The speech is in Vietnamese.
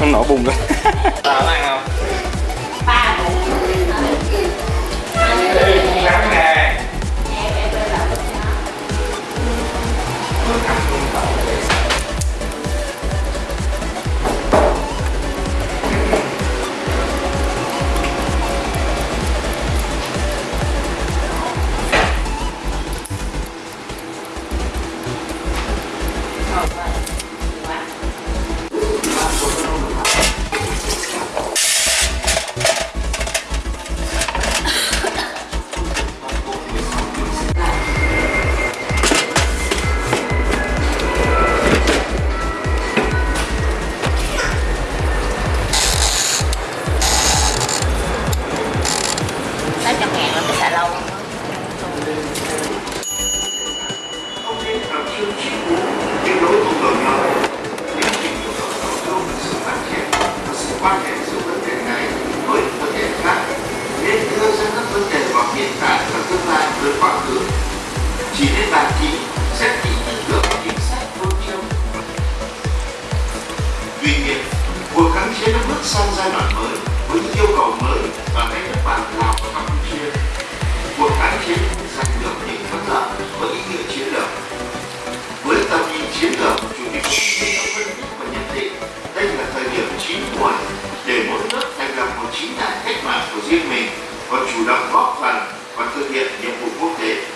Nó nổ bùng lên với quá khứ. Chỉ nên bàn kỹ, xét kỹ những được chính sách phương châm tuy nhiên cuộc kháng chiến đã bước sang giai đoạn mới với những yêu cầu mới và cách thức bản lào và campuchia. Cuộc kháng chiến giành được những thắng lợi với ý nghĩa chiến lược. Với tầm nhìn chiến lược chủ tịch hồ chí minh đã phân tích và nhận định đây là thời điểm chín muồi để mỗi nước thành lập một chính đảng cách mạng của riêng mình và chủ động góp phần và thực hiện nhiệm vụ quốc tế.